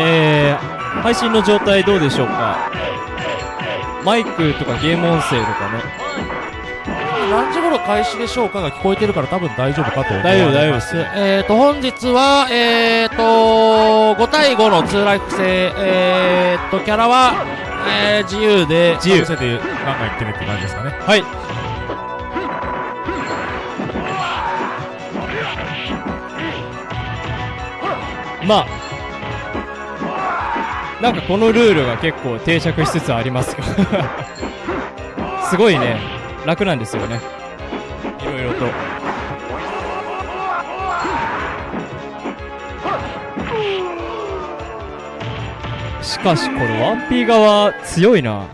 はい、えー、配信の状態どうでしょうか？マイクとかゲーム音声とかね。何時頃開始でしょうかが聞こえてるから多分大丈夫かと思います。大丈夫大丈夫です。えーと、本日は、えーと、5対5の2ライフ制、えーと、キャラは、えー、自由で、自由。かぶせてガンガンいってねって感じですかね。はい。まあ、なんかこのルールが結構定着しつつありますが すごいね、楽なんですよね。いろいろと。しかしこれ 1P 側強いな。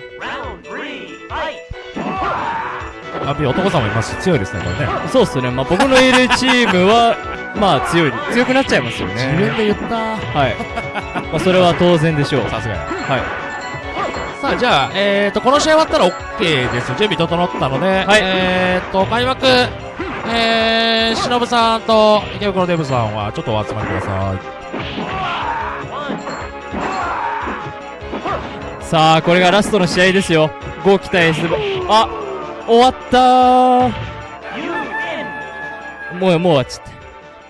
あ、ビ男さんもいますし、強いですね、これね。そうっすね。まあ僕のいるチームは、まあ強い、強くなっちゃいますよね。自分で言った。はい。まあそれは当然でしょう。さすがや。はい。さあ、じゃあ、えーと、この試合終わったら OK です。準備整ったので、はいえーと、開幕、えー、しのぶさんと池袋デブさんはちょっとお集まりください。さあ、これがラストの試合ですよ。5期待 S あ、終わったー。もう、もう終わっちゃった。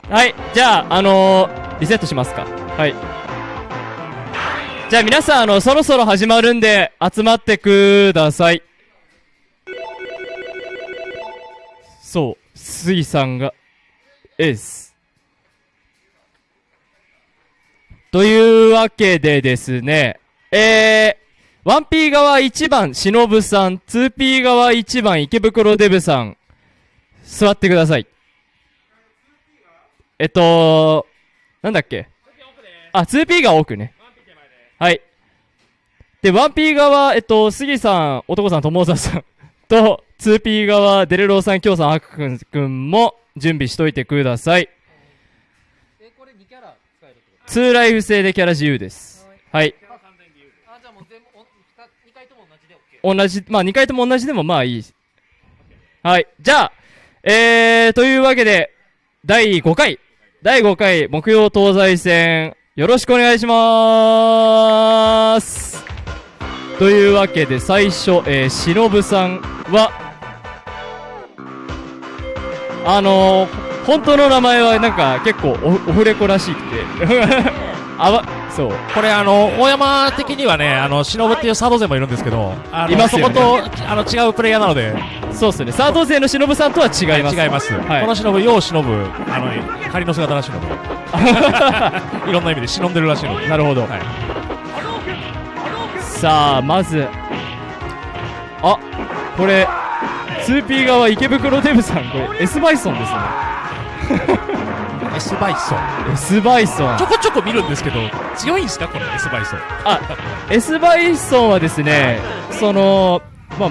はい、じゃあ、あのー、リセットしますか。はい。じゃあ皆さん、あの、そろそろ始まるんで、集まってください。そう、杉さんが、エース。というわけでですね、えー、1P 側1番、しのぶさん、2P 側1番、池袋デブさん、座ってください。えっと、なんだっけ？あ、2P が奥ね。はい。で、1P 側、えっと、杉さん、男さん、友沢さん と、2P 側、デレローさん、京さん、アクくんくんも準備しといてください。え、これ2ライフ制でキャラ自由です。はい。あ、じゃ、もう全部、お、二回とも同じ、まあ2回とも同じでもまあいい。はい。じゃあ、えー、というわけで、第5回、第5回木曜東西戦、よろしくお願いしまーす。というわけで、最初、えー、しのぶさんは、あのー、本当の名前はなんか結構オフレコらしくて、あわ、そう。これ、あの、大山的にはね、あの、忍っていうサード勢もいるんですけど、あのいますよねそこと、あの、違うプレイヤーなので、そうっすね。サード勢のしのぶさんとは違います。違います。はいこの忍ぶ、よう忍ぶ、あの、仮の姿らしいので、いろんな意味で忍んでるらしいので、なるほど。はい。さあ、まず、あ、これ、2P 側池袋デブさん、これ S バイソンですね。S バイソン。S バイソンちょ。こちょこ見るんですけど、強いんですか？この S バイソン。あ、S バイソンはですね、その、まあ、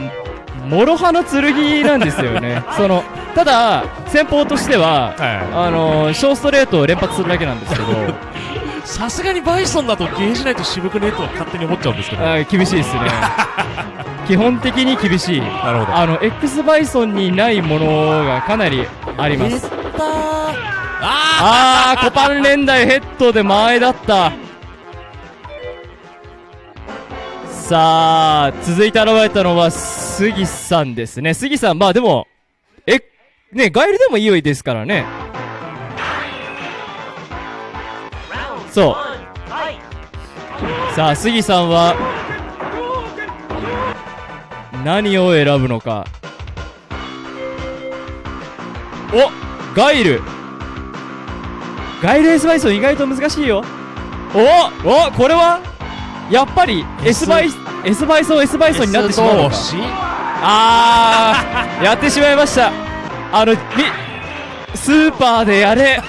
諸刃の剣なんですよね。その、ただ、戦法としては、はあの小ストレートを連発するだけなんですけど、い。さすがにバイソンだとゲージないと渋くねえと勝手に思っちゃうんですけど。あ厳しいですね。基本的に厳しい。なるほど。あの、X バイソンにないものがかなりあります。あー、コパン連打ヘッドで前だった。さあ、続いて現れたのは、杉さんですね。杉さん、まあでも、え、ね、ガエルでもいいですからね。そう。さあ、杉さんは、何を選ぶのか。おガイルガイル S バイソン意外と難しいよ。おおこれは？やっぱり S バイ、S バイソン S バイソンになってしまうのか。あー、やってしまいました。あの、み、スーパーでやれ。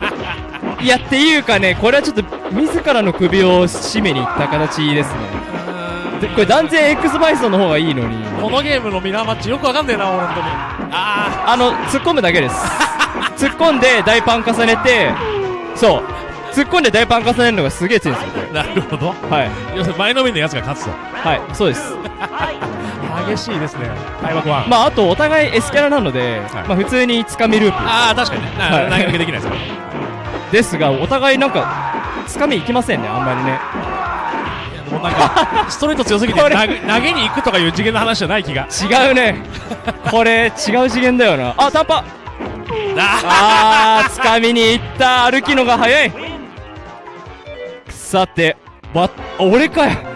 いやっていうかね、これはちょっと自らの首を絞めにいった形ですね。でこれ断然 X バイソンの方がいいのに。このゲームのミラーマッチよくわかんねえな、俺本当に。ああの、突っ込むだけです。突っ込んで大パン重ねて、そう。突っ込んで大パン重ねるのがすげえ強いんですよ、なるほど。れ。はい。要するに前のめりのやつが勝つと。はい、そうです。激しいですね。開幕は。まあ、あと、お互い S キャラなので、はいまあ、普通につかみループああ、確かにね。はいな投げかけできないですよ。ですが、お互いなんか、つかみいきませんねあんまりねもうなんかストレート強すぎて投げ投げに行くとかいう次元の話じゃない気が。違うね。これ違う次元だよな。あ短パあー。つかみに行った歩きのが早いさてばあ俺かよ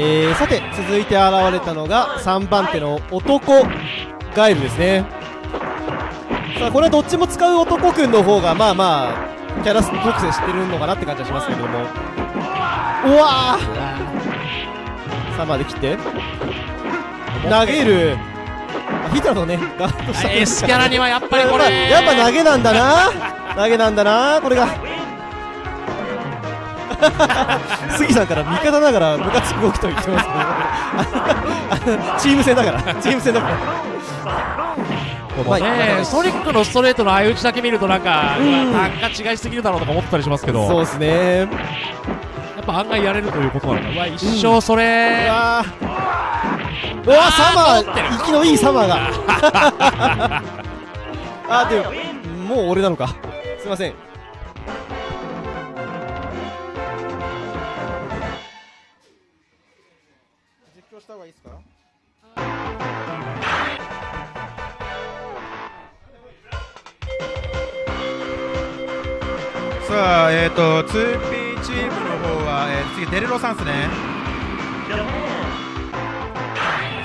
えー、さて続いて現れたのが3番手の男ガエルですね。さあこれはどっちも使う男くんの方がまあまあキャラ特性知ってるのかなって感じはしますけども。うわー。さあまで切って。投げる。あヒトラのねガードした S キャラにはやっぱりこれ。やっぱ投げなんだな。投げなんだなこれが杉さんから味方ながらムカつく動きと言ってますけど。チーム戦だから。チーム戦だから。このねソニックのストレートの相打ちだけ見るとなんか、うんうわ単価違いすぎるだろうとか思ったりしますけど。そうですね。やっぱ案外やれるということなのかうわ一生それ、うわー。うわサマー。息のいいサマーが。あでももう俺なのか。すいませんした方がいいですか？さあ、えっ、ー、と 2P チームの方は、えー次デレロさんですね。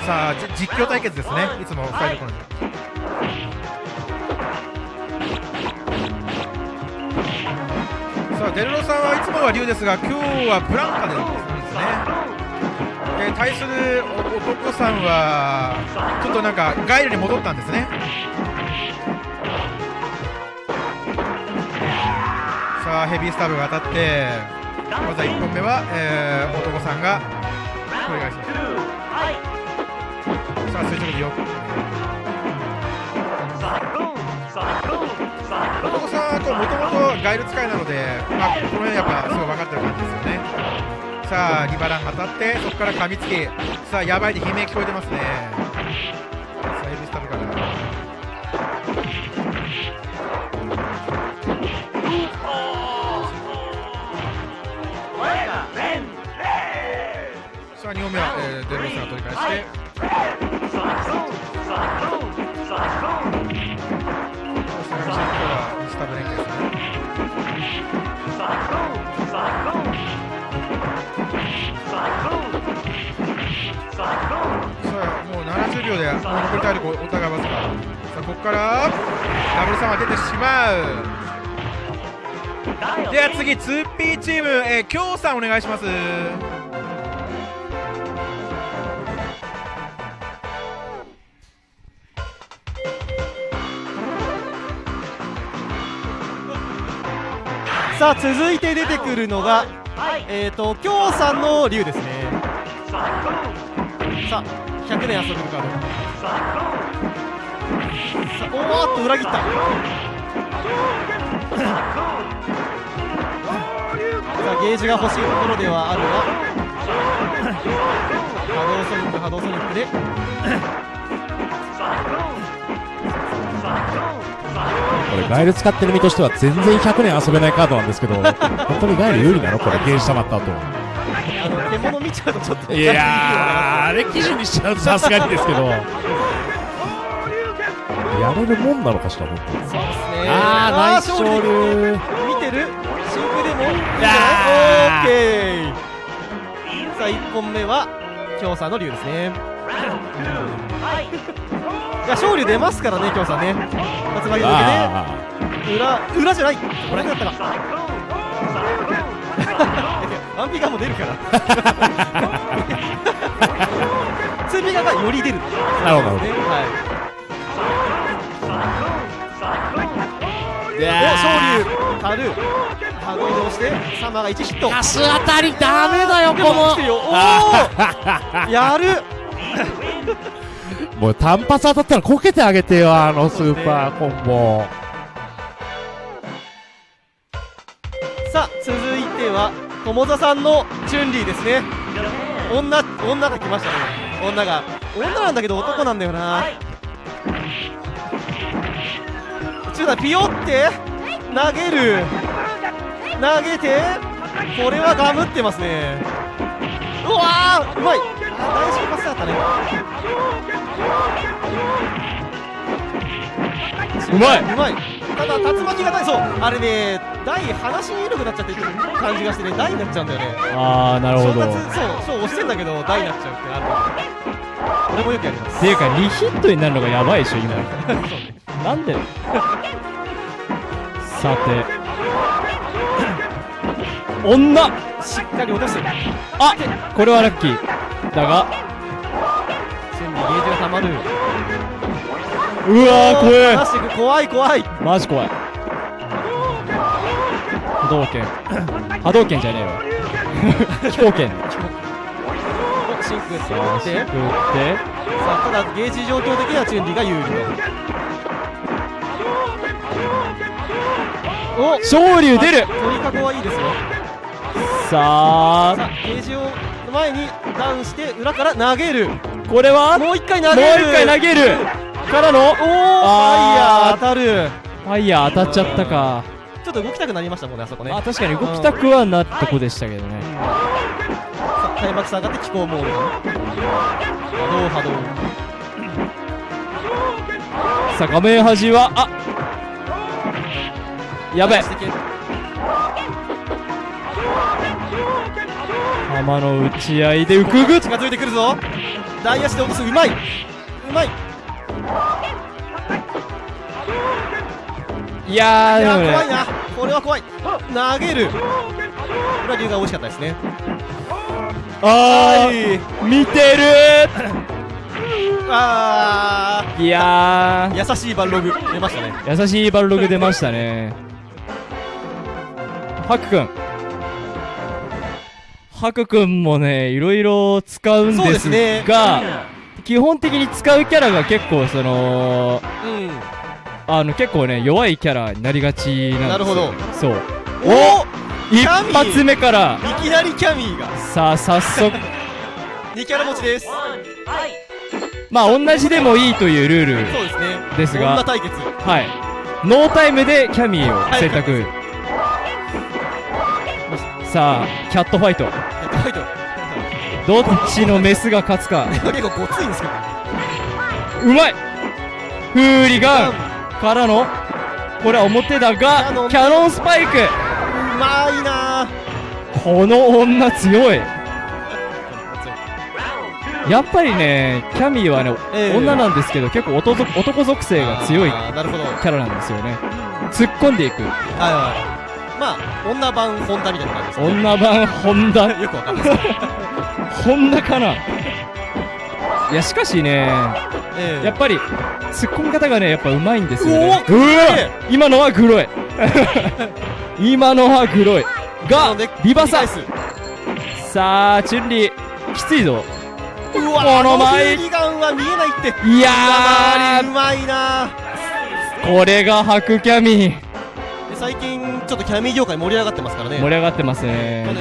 さあじ実況対決ですね。い。つも2人の頃に。さあデレロさんはいつもは竜ですが今日はブランカでですねえー対する男さんはちょっとなんかガイルに戻ったんですね。さあヘビースタブが当たってまずは1本目は、えー男さんがお願いします。さあ垂直でよく。男さんはもともとガイル使いなので、まあ、この辺やっぱすごい分かってる感じですよね。さあリバラン当たってそこから噛みつきさあやばいで悲鳴聞こえてますね。さあヘビスタブから。さあ2本目は、えー、デロスが取り返して。もう70秒でもう残り体力お互いわずかさあここからダブルサマー出てしまうでは次 2P チーム、えー、京さんお願いします。さあ続いて出てくるのがえっ、ー、と京さんの竜ですねさあ100年遊べるカード。さあおーっと裏切った。さあゲージが欲しいところではあるが波動ソニック波動ソニックで。これガイル使ってる身としては全然100年遊べないカードなんですけど本当にガイル有利なの？これゲージ溜まった後。あの獣見ちゃうとちょっと。いやーあれ記事にしちゃうとさすがにですけど。やれるもんなのかしら本当に。そうですねあーナイス勝利。勝利。見てる？真空でも。いいんじやゃー。ないオーケーさあ1本目は京さんの竜ですね。いや勝利出ますからね京さんね。松曲げ抜あけね。裏裏じゃない。これだったかワンピガも出るから。ツーピガがより出る。あなるほど。はい。どいやお勝利軽波動で押してサマーが1ヒット。ガス当たりダメだよこの。おおやる。もう単発当たったらこけてあげてよあのスーパーコンボ。さあ続いては友座さんのチュンリーですね。女女が来ましたね。女が。女なんだけど男なんだよな。ちょっとピヨって投げる。投げてこれはガムってますね。うわーうまい。大丈夫パスだったね。うまい。うまい。ただ竜巻がないそうあれね台離しに緩くなっちゃってる感じがしてね台になっちゃうんだよね。ああなるほど。正月そうそう押してんだけど台になっちゃうってある。俺もよくやります。ていうか2ヒットになるのがやばいでしょ今。なんで？さて。女。しっかり落として。るあこれはラッキー。だが。線にゲージがたまるうわー怖い。く怖い怖い。マジ怖い。波動拳。波動拳じゃねえわ。飛行拳シンクってさあってすくってさあただゲージ状況的にはチュンリーが有利と。お昇竜出る。鳥かごはいいですよ。さあ。さあゲージを前にダウンして裏から投げる。これは？もうもう一回投げる。一回投げるからのおおファイヤあー当たる。ファイヤー当たっちゃったか。ちょっと動きたくなりましたもんねあそこね。あ確かに動きたくはなったとこでしたけどね。さあ開幕下がって気候モード波動波動。さあ画面端はあやべ。えしてけ浜の打ち合いで浮くぐっ。近づいてくるぞ。大足で落とす。うまい。うまいいやでもね。怖いな。これは怖い。投げる。これは龍が美味しかったですね。あー見てあるいやー。優しいバルログ出ましたね。ー優しいバルログ出ましたね。ハクくんハクくんもねいろいろ使うんでですが基本的に使うキャラが結構そのうん。あの結構ね弱いキャラになりがちなんですよ。なるほど。そう。お一発目から。いきなりキャミーが。さあ早速。2キャラ持ちです。まあ同じでもいいというルールそうですね。ですが。女対決。はい。ノータイムでキャミーを選択。さあキャットファイトファイトどっちのメスが勝つか。結構ごついんですけどうまい。フーリガン。からの。これは表だがキャノン。スパイク。うまいな。この女強い。やっぱりねキャミーはね、ええ。女なんですけど結構男属性が強いキャラなんですよね。突っ込んでいく。はいまあ女版ホンダみたいな感じですね。女版ホンダ？よくわかんないです。ホンダかな？いやしかしねええ。やっぱり突っ込み方がねやっぱうまいんですよね。今のはグロい。今のはグロい。がリバサ。さあチュンリーきついぞ。うわこの前ガンは見えないって。いやうまいな。ーこれがハクキャミ。ーで最近ちょっとキャミー業界盛り上がってますからね。盛り上がってますね。ねんもね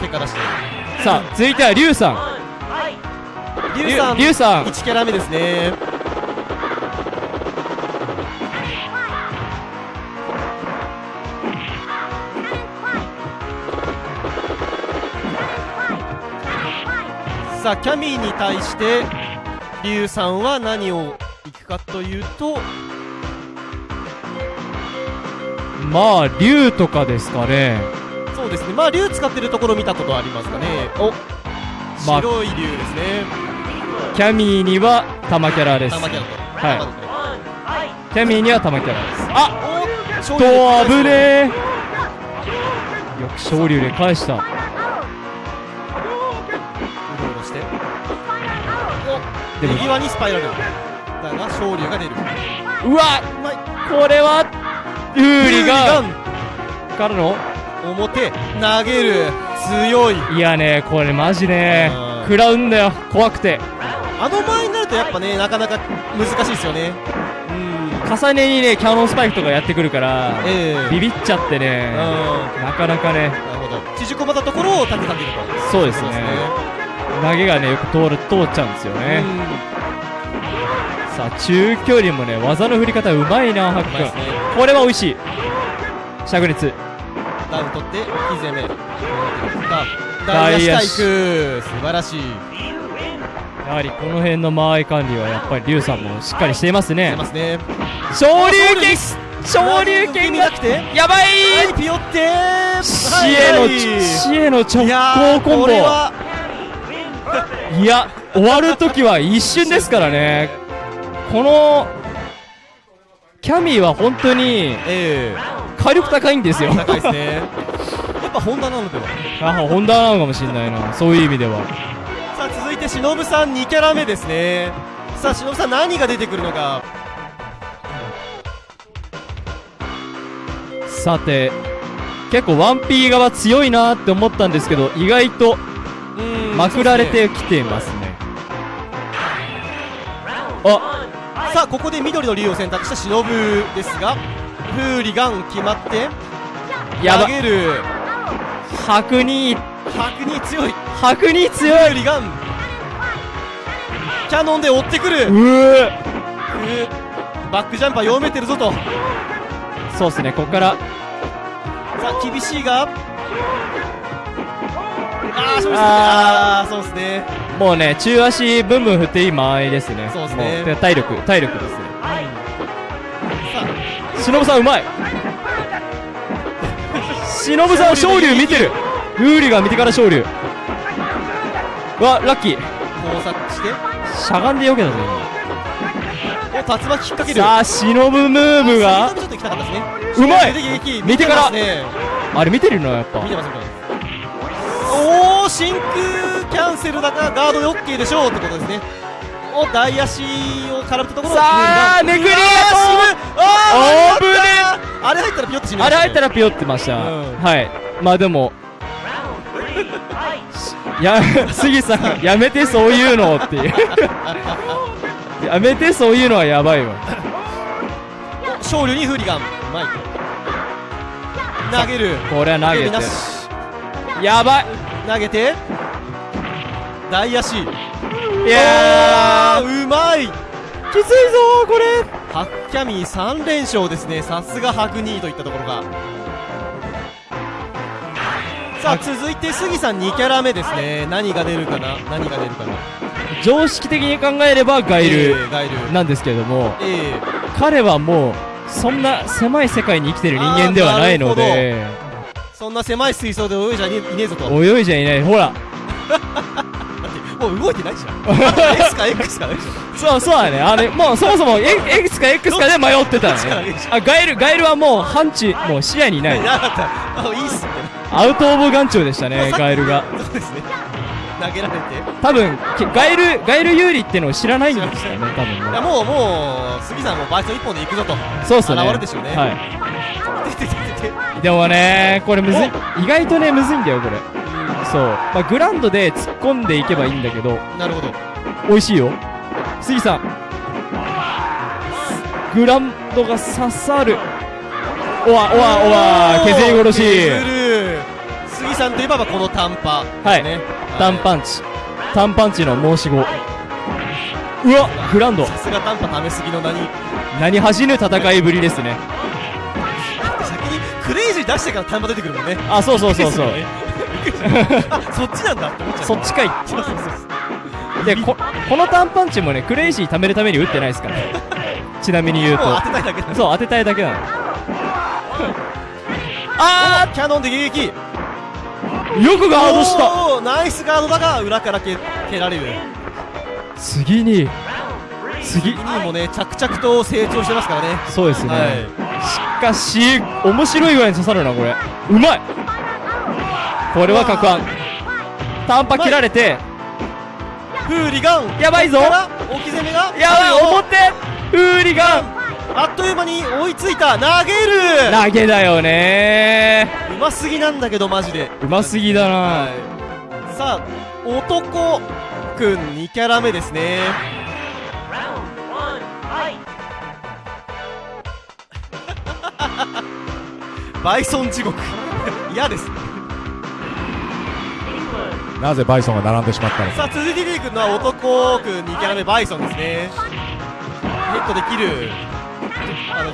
結果出して。さあ続いてはリュウさん。リュウさん。リュウさん1キャラ目ですね。さあキャミーに対してリュウさんは何をいくかというとまあ竜とかですかね。そうですね。まあ竜使ってるところ見たことありますかね。おまあ白い竜ですね。キャミーには玉キャラです。玉キャラと。はい。キャミーには玉キャラです。あおと危ねえ。よく昇竜で返した。うろうろして。でも右側にスパイラル。だが昇竜が出る。うわうまい。これはウーリガンンからの表投げる。強い。いやねこれマジね。うん。食らうんだよ。怖くて。あの前になるとやっぱねなかなか難しいですよね。うん。重ねにねキャノンスパイクとかやってくるからええ。ビビっちゃってね。うん。なかなかね。なるほど。縮こまったところをタックかけると。そうですね。そう投げがねよく通る通っちゃうんですよね、さあ中距離もね技の振り方うまいなハックね。これは美味しい。灼熱。ダウン取って木攻め。ダ大足大足体育素晴らしい。やはりこの辺の間合い管理はやっぱり龍さんもしっかりしていますね。出ますね。昇竜拳。昇竜拳が見なくてやばい。はいピヨって死への死への直行コンボ。いや終わるときは一瞬ですからねこのキャミーは本当にえ火力高いんですよ。え高いですね。やっぱホンダなのでは。あホンダなのかもしれないな。そういう意味では。さあ続いてしのぶさん2キャラ目ですね。さあしのぶさん何が出てくるのか。さて結構 1P 側強いなって思ったんですけど意外とうんまくられてきていますね。あさあここで緑の竜を選択したしのぶですがフーリガン決まって投げる。白に白に強い。白に強い。フーリガン。キャノンで追ってくる。バックジャンパー読めてるぞと。そうっすねここから。さあ厳しいがあーそうですね。あそうですね。もうね中足ブンブン振っていい間合いですね。そうっすね。も体力体力ですね。さしのぶさんうまい。しのぶさん昇竜見てる。ウーリが見てから昇竜うわラッキー。あ交錯して。しゃがんでよけたぞお竜巻引っ掛ける。今さあしのぶムーブが。ね。うまい。見てから。ね。あれ見てるのやっぱ。見てます見てます。おお真空キャンセルだがガードで OK でしょうってことですね。お大足を絡むところさあめくりがうわー死ぬあー危ねあれ入ったらピヨって死ぬあれ入ったらピヨってました、うん。はい。まあでもしや杉さんやめてそういうのっていう。やめてそういうのはやばいわ。勝利にフーリガン。うまい投げる。これは投げて。なし。やばい投げて大足。いやうまい。ーきついぞーこれ。ハッキャミー3連勝ですね。さすが白2位といったところが。さあ続いて杉さん2キャラ目ですね。何が出るかな？何が出るかな？常識的に考えればガイえルーガイル。なんですけれどもええ彼はもうそんな狭い世界に生きてる人間ではないのでそんな狭い水槽で泳いじゃいねいねえぞと。泳いじゃいない。ほら。もう動いてないじゃん。S か X かないでしょそうそうだね。あれもうそもそも X か X かで迷ってたどっちかだけねあガイルガイルはもう範地もう視野にない。なかった。あいいっすね。アウト・オブ・眼中でしたねガイルが。そうですね。投げられて。多分けガイルガイル有利ってのを知らないんですよね 多分いやねもうもう杉さんもバイト一本で行くぞと。そうっすね。現れでしょうね。はててててて。い でもねこれむずい。意外とねむずいんだよこれ。そう。まあグランドで突っ込んでいけばいいんだけどなるほど。美味しいよ。杉さん。グランドが刺さる。おわおわおわ。削り殺し。杉さんといえばこの短パはい。ね。単パンチ。単パンチの申し子。うわグランド。さすが短パためすぎの名に。何恥じぬ戦いぶりですね出してから短パ出てくるもんね。あそうそうそうそう。ね。あそっちなんだって思っちゃう。そっちかい。そうそうそうでここの単パンチもねクレイジー貯めるために打ってないですから。ちなみに言うと。当てたいだけだそう当てたいだけなの。あーキャノンで迎撃。よくガードした。ナイスガードだが裏から蹴蹴られる。次に。次。次にもね着々と成長してますからね。そうですね、はしかし面白いぐらいに刺さるなこれ。うまい。これは格案短波切られてフーリガン。やばいぞ。置き攻めが。やばい表。フーリガン。あっという間に追いついた。投げる。投げだよね。うますぎなんだけどマジで。うますぎだな、はい。さあ男くん2キャラ目ですねバイソン地獄。嫌です。なぜバイソンが並んでしまったのか。さあ続いて出てくるのは男くん2キャラ目バイソンですね。ヘッドできる。あの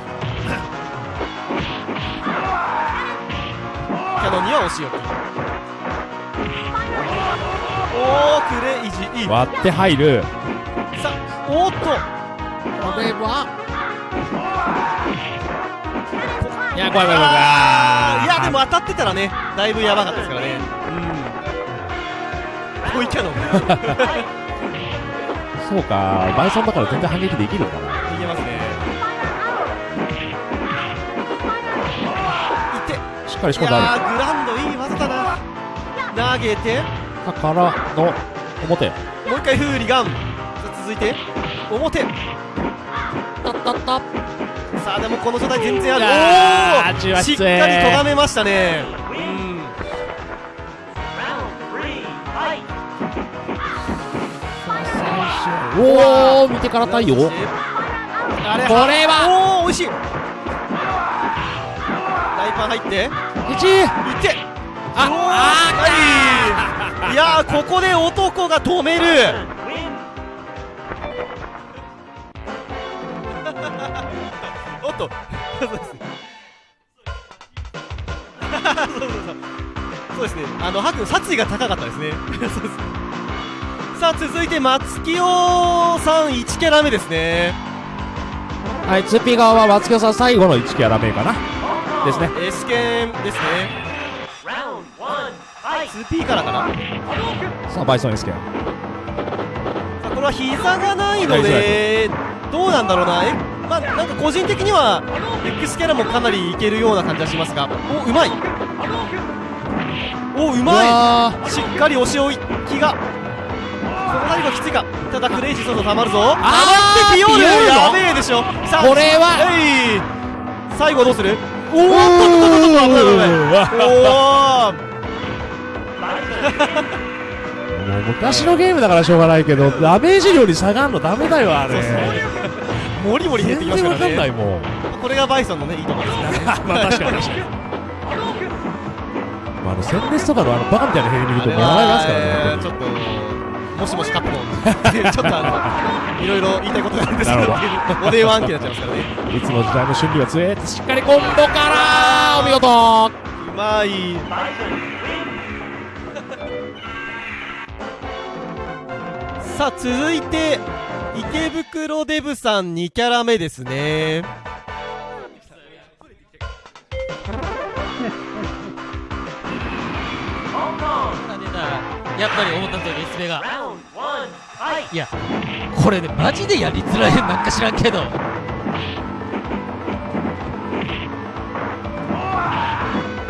キャノンには押しよくおおクレイジー。割って入る。さあおーっと。これは。いや、怖い怖い怖い怖い。やでも当たってたらねだいぶやばかったですからねうんこういキャノンそうか、バイソンだから全然反撃できるんだな。いけますねいてしっかり仕い込んであグランドいい技だな投げてる。からの表。もう一回フーリガン続いて表たったった。さあでもこの状態全然ある。おおしっかりとがめましたね。うん。おお、見てから対応。あれこれは。おお美味しい。大パン入って。一。いって。ああい。いやーここで男が止めるっと。そうですね。そうそうそうそうですねあのハク殺意が高かったですね。そうです。さあ続いて松木尾さん1キャラ目ですね。はい、2P 側は松京さん最後の1キャラ目かな。ですね。S 剣ですね。2P からかな。さあ、バイソン S キャさあこれは膝がないのでどうなんだろうな。えまあなんか個人的には X キャラもかなりいけるような感じはしますがおうまい。おうまわいしっかり押し置きが。この最後きついか。ただクレイジーソードたまるぞ。たまってピヨールやべえでしょ。さあこれは。えい。最後どうする？おおっとっとっとっとおお もう昔のゲームだからしょうがないけど、ダメージ量に差があるのダメだよ、あれ。モリモリ減ってきますから全然わかんないねもん。これがバイソンのねいいところですね。まあ確かに。確かに。まあ、あの、とかのあのバカみたいなヘリ見ると笑いますからねちょっともしもしカップモンちょっとあのいろいろ言いたいことがあるんですけど。おになっちゃいますからねいつの時代の春利は強えってしっかりコンボからお見事。うまい。さあ続いて池袋デブさん2キャラ目ですね。やっぱり思った通り S ベがい。やこれねマジでやりづらい。なんか知らんけど。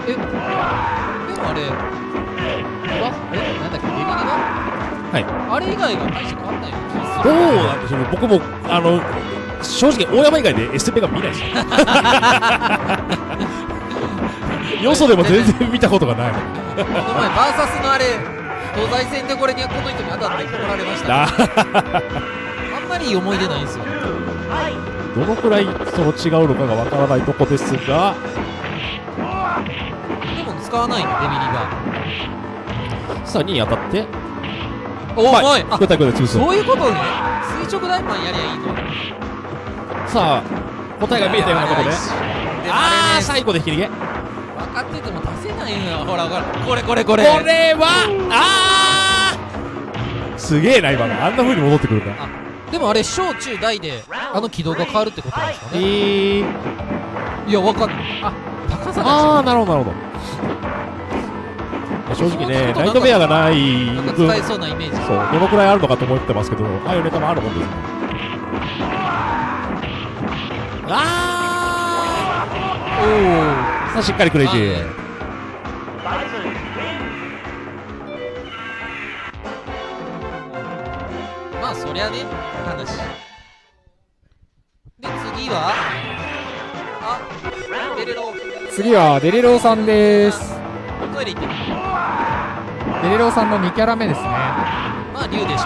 えでもあれわえなんだっけデはい。あれ以外が大して変わんないよ気がすどうるなんでしょうね。僕もあの正直大山以外で SP が見ないです。よそでも全然見たことがない。この前バーサスのあれ東西戦でこれにこの人に当たって怒られました。あ。あんまりいい思い出ないんですよ。どのくらいその違うのかがわからないとこですが。でも使わないのデビリが。さあ2位当たっておはい。あそういうことね。垂直大マンやりゃいいの。さあ答えが見えたようなところでああ最後でひりげこ分かってても出せないのよ。ほらほら。これこれこれ。れはああすげえな今のあんな風に戻ってくるんだ。でもあれ小中大であの軌道が変わるってことなんですかえね。ー、い。や分かんない。あ高さあがあなるほどなるほど正直ねナイトメアがない分使えそうなイメージ。そうどのくらいあるのかと思ってますけどああいうネタもあるもんですね。あおあさあしっかりクレイジー。おまあそりゃね話。で次はあデレロ次はデレローさんですトイレ行ってるデレローさんの2キャラ目ですね。まあ竜でしょ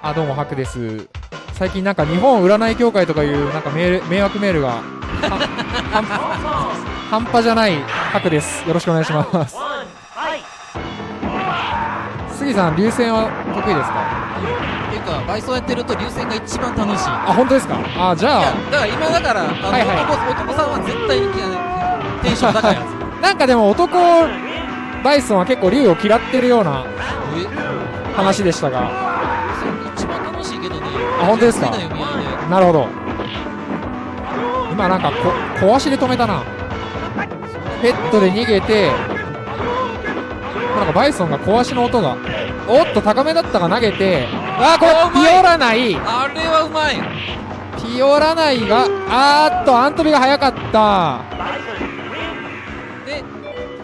あどうもハクです。最近なんか日本占い協会とかいうなんかメール迷惑メールが半半端じゃない白です。よろしくお願いします。杉さん流線は得意ですか？っていうかバイソンやってると流線が一番楽しい。あ本当ですか？あじゃあだから今だからあの、はいはい。男男さんは絶対にテンション高いやつ。なんかでも男バイソンは結構竜を嫌ってるようなえ？話でしたが。一番楽しいけどね。あ本当ですか？なるほど。今なんかこ小足で止めたな。ヘッドで逃げてなんかバイソンが小足の音がおっと高めだったが投げてあーこれピオラナイ。あれはうまい。ピオラナイがあーっとアントビが早かった。で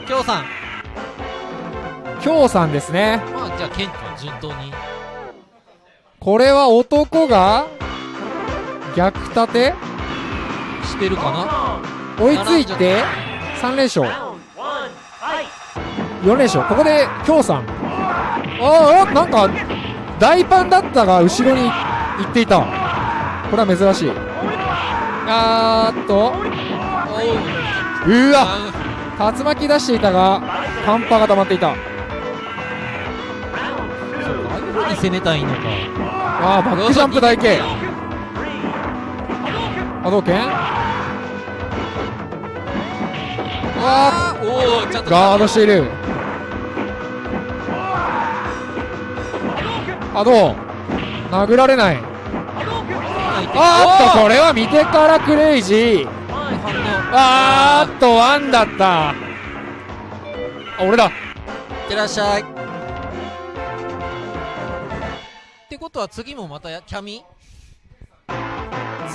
京さん。京さんですね。まあじゃあケン君順当に。これは男が逆立て？してるかな？追いついて3連勝。4連勝。ここで京さん。ああなんか大パンだったが後ろに行っていた。これは珍しい。あーっと。う。わ。あ竜巻出していたがパンパが溜まっていた。ああいう風に攻めたいのか。あーバックジャンプ台形波動拳あおおちゃんとーガードしている。あどう？殴られない。あーっとこれは見てからクレイジーあーっとワンだった。あ俺だ。いってらっしゃい。ってことは次もまたやキャミ？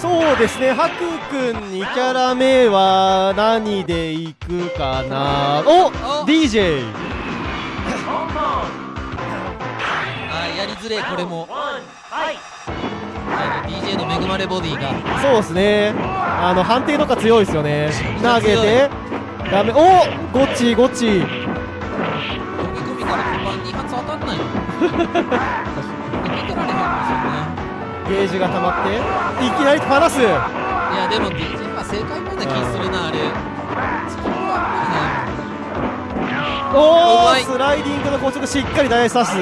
そうですねハクくん2キャラ目は何でいくかな？おお。DJ あーやりづれえこれも DJ の恵まれボディが。そうですね。あの判定とか強いですよね。投げてダメおゴッチゴッチ。飛び込みから本番2発当たんないよ。ゲージが溜まっていきなり離すいやでも DJ は正解のような気するなあれ。おおスライディングの高速しっかり台刺す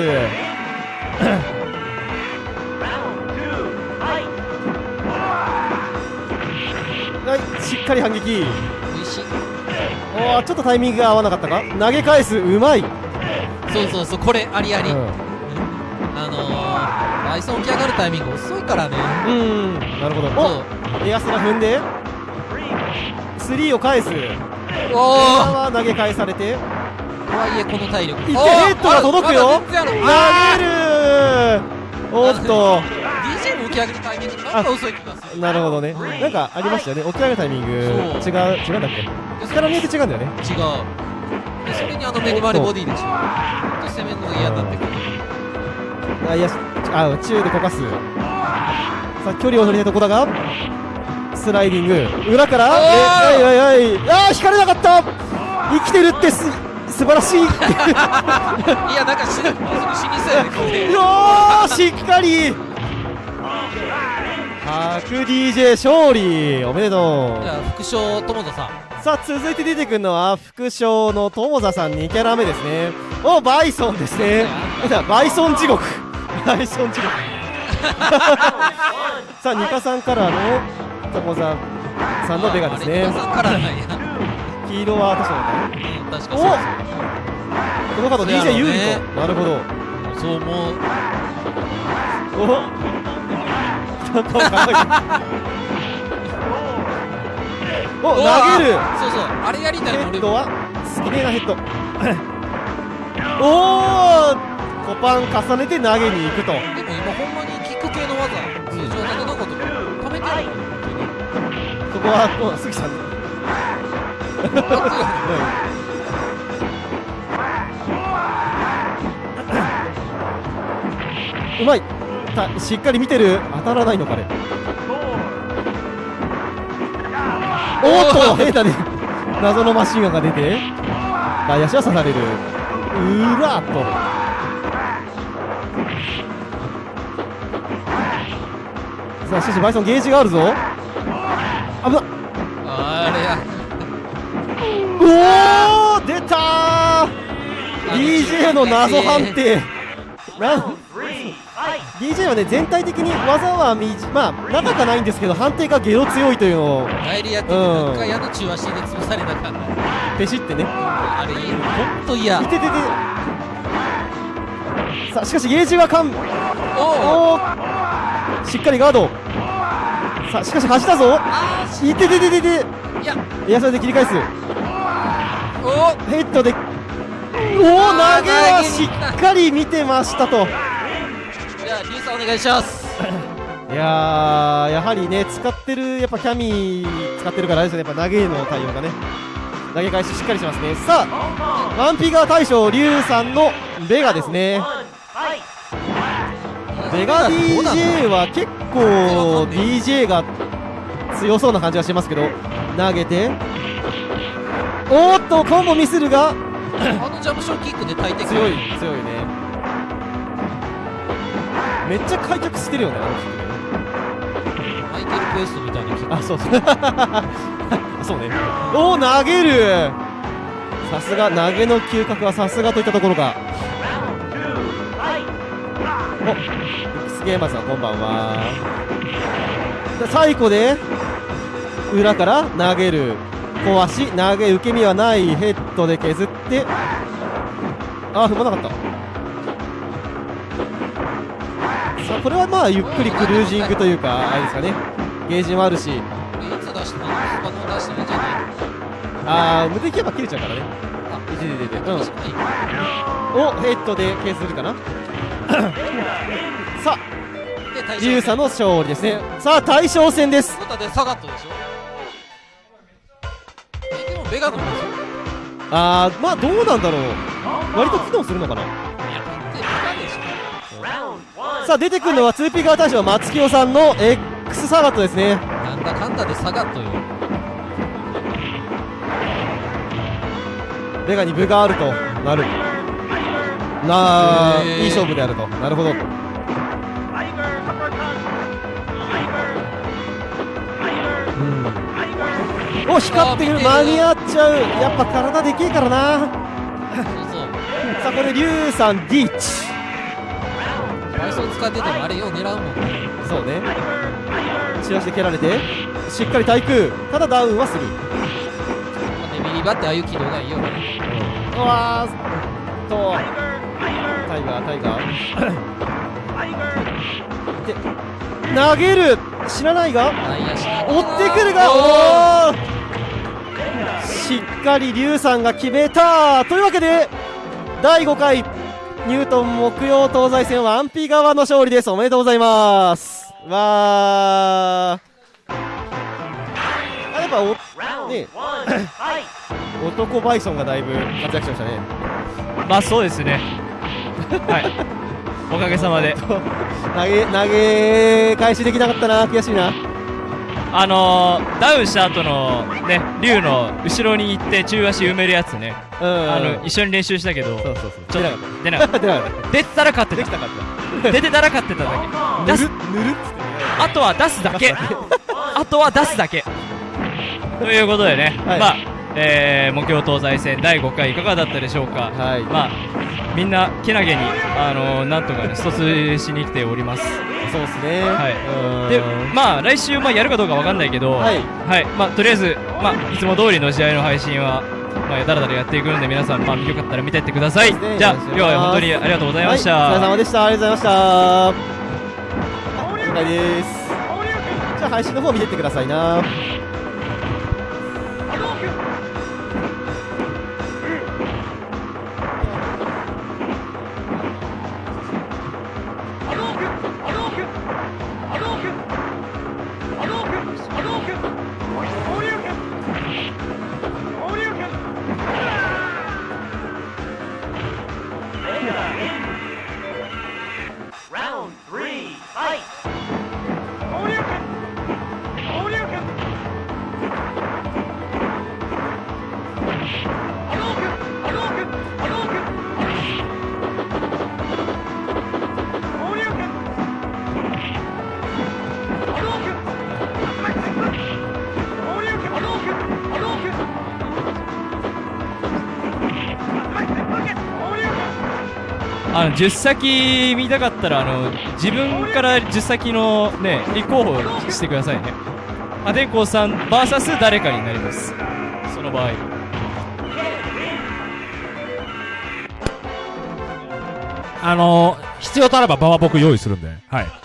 はいしっかり反撃。おおちょっとタイミングが合わなかったか？投げ返す。うまい、そうそうそうこれありあり、うん。あのー、バイソン起き上がるタイミング遅いからね。うん。なるほど。おエアスラ踏んで。3を返す。おエおアは投げ返されて。とはいえこの体力。いけおーヘッドが届くよ。投げる。おっと。ー。DJ も起き上なんか遅い気がするなるほどね。なんかありましたよね。起き上がるタイミング。違う違うんだっけ？力によって違うんだよね。違う。でそれにあの恵まれボディでしょ。ほんと攻めるのが嫌になってくる。あいやあ中でこかす。さあ距離を取りたいとこだがスライディング。裏から。えはいはいはい。あー引かれなかった。生きてるってす素晴らしい。いやなんか死にそうやね よーしっかり白 DJ 勝利おめでとじゃあ副将友田さん。うさあ続いて出てくるのは副将の友座さん2キャラ目ですね。おバイソンですね。バイソン地獄。バイソン地獄。さあニカさんカラーの友座さんのベガですね。黄色は確かだねうん確かそうこの方 DJ 有利と。なるほど。そうそうもう。おん お投げる。そうそうあれやりたいヘッドは？すげえなヘッド。おおコパン重ねて投げに行くと。でも今ほんまにキック系の技通常縦のことか溜めてる そこはお杉さん。うまいたしっかり見てる。当たらないのかね。おっと変だね謎のマシンガンが出て外野手は刺される。うらっと。さあしかしバイソンゲージがあるぞ。危なああれや。おお出たー。DJ の謎判定。なん DJ はね全体的に技はみじまあ長くはないんですけど判定がゲロ強いというのを帰りやっててうん。なんか矢の中足で潰されたからペシってね。あれいいほんと嫌。いててて。さあしかしゲージはかんおおしっかりガード。さあしかし走ったぞ。あいててててて。ーいや。エアサイドで切り返す。お。ヘッドで。おお投げはしっかり見てましたと。じさんお願いします。いやーやはりね使ってるやっぱキャミ使ってるからあれですよねやっぱ投げの対応がね。投げ返ししっかりしますね。さあワンピガー大将リュウさんのベガですね。ベガ DJ は結構 DJ が強そうな感じがしますけど投げて。おーっとコンボミスるがあのジャンプショーキックで大敵強い強いねめっちゃ開脚してるよねあのマイケル・クエストみたいなキックあそうそう。ね。おお投げる。さすが投げの嗅覚はさすがといったところかお X ゲーマーさんこんばんは。で最後で裏から投げる。小足投げ受け身はない。ヘッドで削って。あ踏まなかったさあこれはまあゆっくりクルージングというかあれですかね。ゲージもあるし。あー無敵やっぱ切れちゃうからね。あいてて。ててうん。おヘッドで削るかな。さあ。で対リュウさんの勝利ですね。さあ大将戦です。ことでサガットでしょ。えでもベガの方でしょあーまあどうなんだろう。割と機能するのかなさあ出てくるのは 2P 側大将松清さんの X サガットですね。なんだかんだでサガットよ。ベガに分があるとなる。なあへー。いい勝負であると。なるほど。うん。お光ってくる。間に合っちゃう。やっぱ体でけえからな。そうそう。さあこれリュウさんリーチ倍走使っててもあれよう狙うもん。ねそうね。チラシで蹴られてしっかり対空ただダウンはする。デビリバってああいう軌道がいいよね。うわーっと。タイガータイガー。で投げる。知らないが？追ってくるが？おー。しっかり龍さんが決めた。というわけで第5回ニュートン木曜東西戦ワンピ側の勝利です。おめでとうございます。わー。あやっぱおね 男バイソンがだいぶ活躍しましたね。まあそうですね。はい。おかげさまで。投げ投げ返しできなかったな。悔しいなあのー、ダウンした後のね竜の後ろに行って中足埋めるやつね、うんあの一緒に練習したけどそうそうそう。ちょっ出なかっと出なかった。た 出なかっ出てたら勝ってた。たできたかった。出てたら勝ってただけ。出す。ぬるっつってね。あとは 出すだけ。あとは出すだけ。ということでね、はい。まあ、えー、目標東西戦第5回いかがだったでしょうか、はい。まあみんなけなげに、あのー、なんとかね疎通しに来ております。そうですね。はい。うん。でまあ来週まあやるかどうかわかんないけど、はい。まあとりあえずまあいつも通りの試合の配信はまあだらだらやっていくんで皆さんまあよかったら見てってください。ね。じゃあ今日は本当にありがとうございました。はい、お疲れ様でした。ありがとうございました。了解です。じゃあ配信の方見てってくださいなあの10先見たかったらあの自分から10先のね立候補してくださいね。破天荒さん VS 誰かになります。その場合。あの、必要とあれば場は僕用意するんで、はい。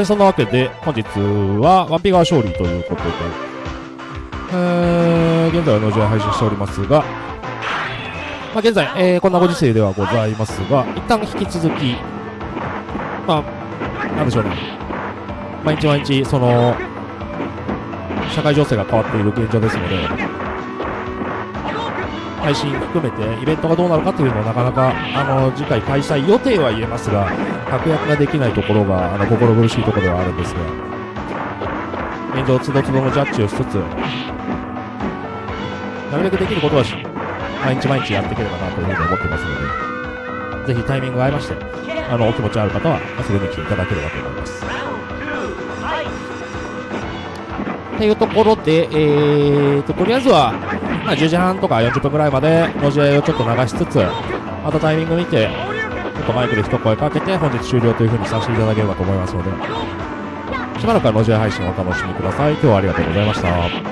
えー、そんなわけで、本日はワンピガー勝利ということで、えー、現在は農場配信しておりますが、まあ、現在、えー、こんなご時世ではございますが、一旦引き続き、まあ、なんでしょうね、毎日毎日、その、社会情勢が変わっている現状ですので、配信含めてイベントがどうなるかというのはなかなかあの次回開催予定は言えますが確約ができないところがあの心苦しいところではあるんですが現状つどつどのジャッジをしつつなるべくできることはし毎日毎日やっていければなというふうに思ってますのでぜひタイミングが合いましてあのお気持ちある方は遊びに来ていただければと思います。というところで、えーと、とりあえずは、まあ、10時半とか40分ぐらいまでの試合をちょっと流しつつ、またタイミング見て、ちょっとマイクで一声かけて、本日終了というふうにさせていただければと思いますので、しばらくはの試合配信をお楽しみください。今日はありがとうございました。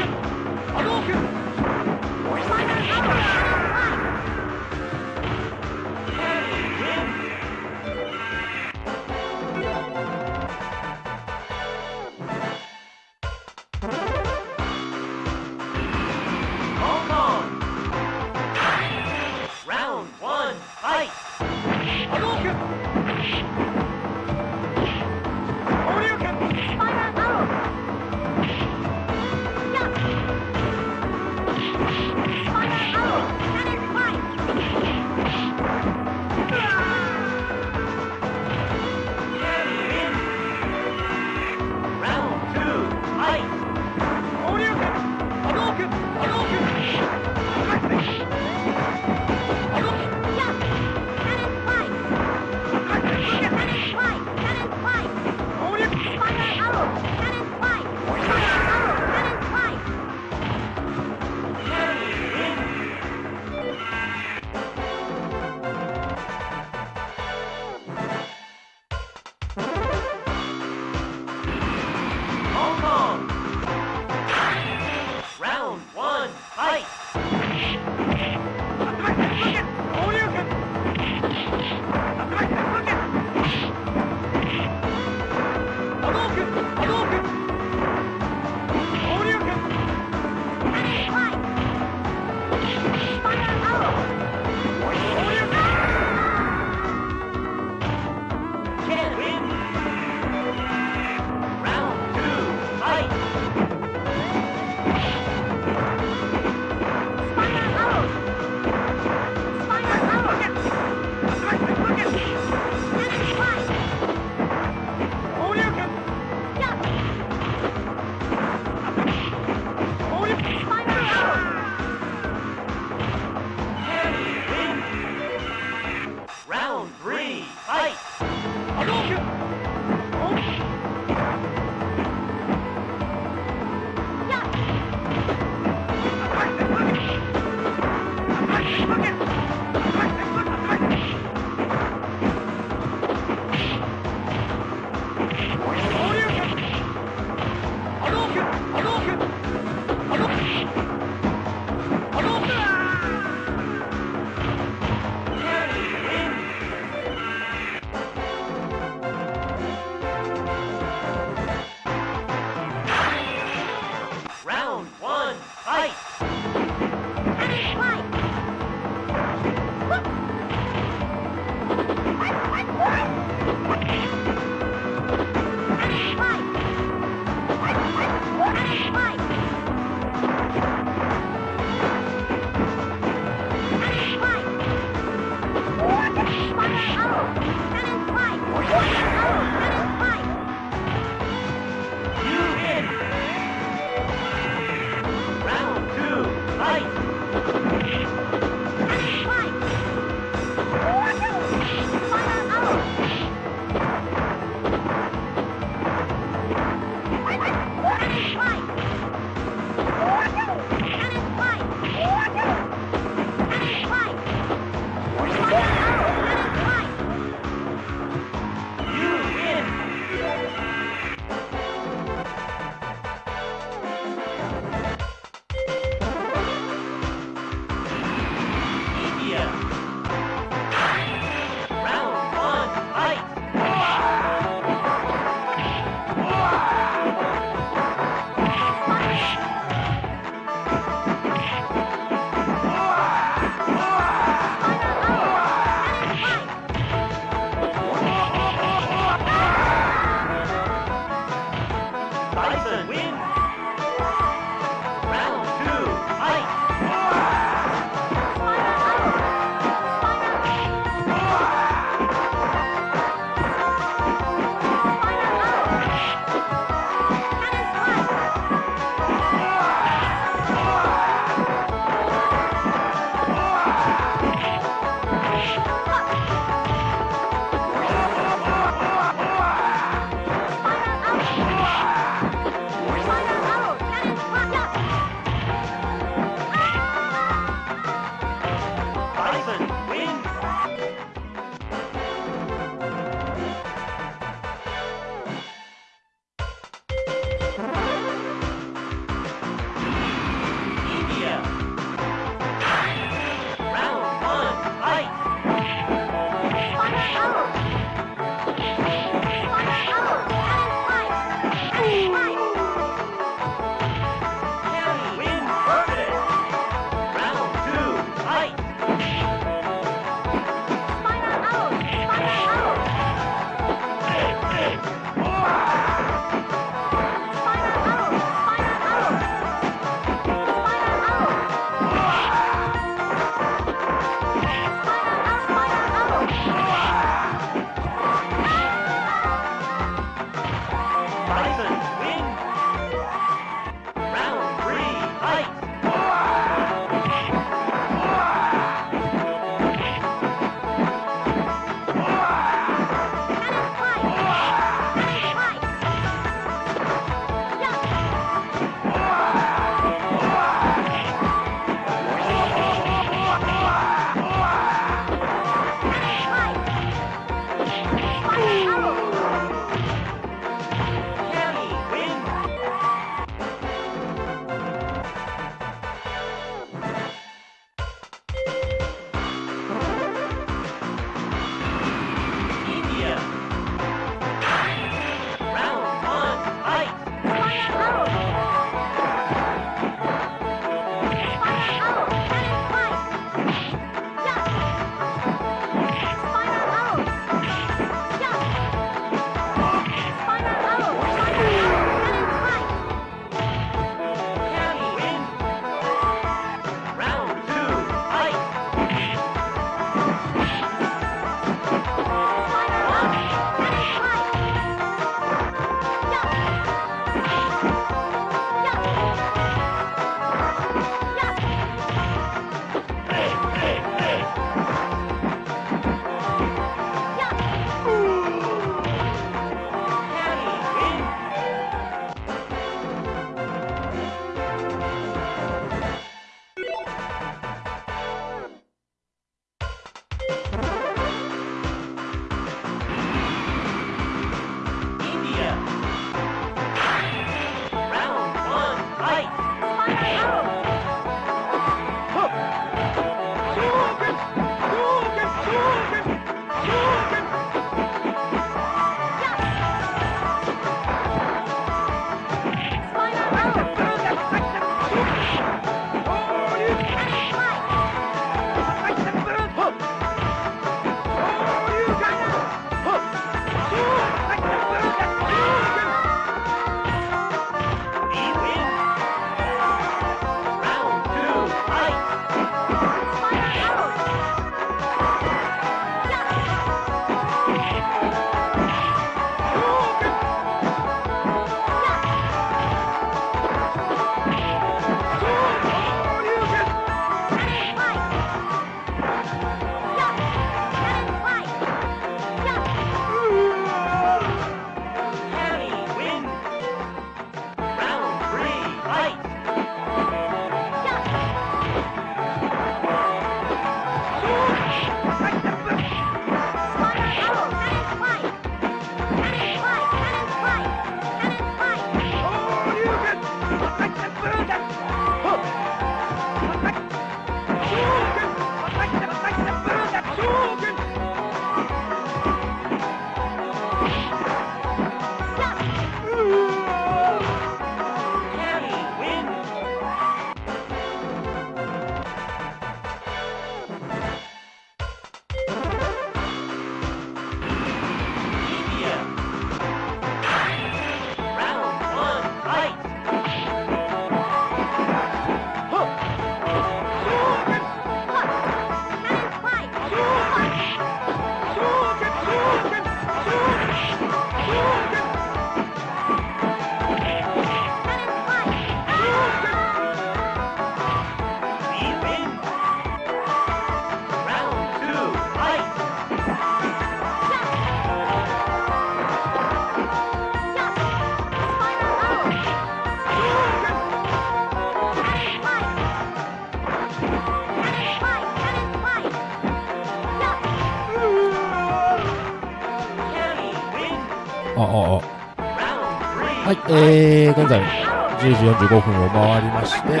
10時45分を回りまして、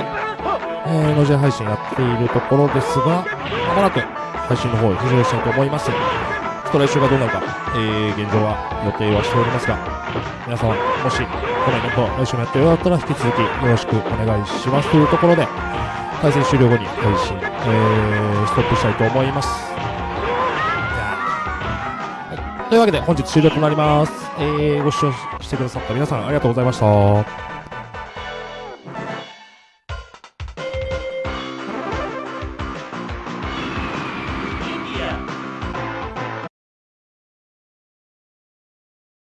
えー、のじ配信やっているところですが、まもなく配信の方へ浮上したいと思います。ちょっと来週がどうなるか、えー、現状は予定はしておりますが、皆さん、もし、このイベント、来週もやってよかったら、引き続きよろしくお願いしますというところで、対戦終了後に配信、えー、ストップしたいと思います。というわけで本日終了となります。えー、ご視聴してくださった皆さんありがとうございました。